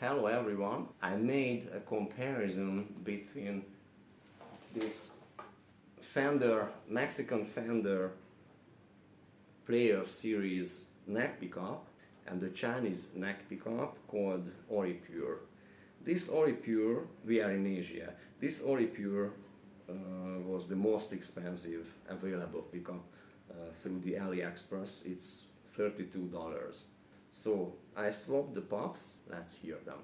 Hello everyone! I made a comparison between this Fender, Mexican Fender Player Series neck pickup and the Chinese neck pickup called Oripure. This Oripure, we are in Asia, this Oripure uh, was the most expensive available pickup uh, through the AliExpress. It's $32. So I swapped the pops, let's hear them.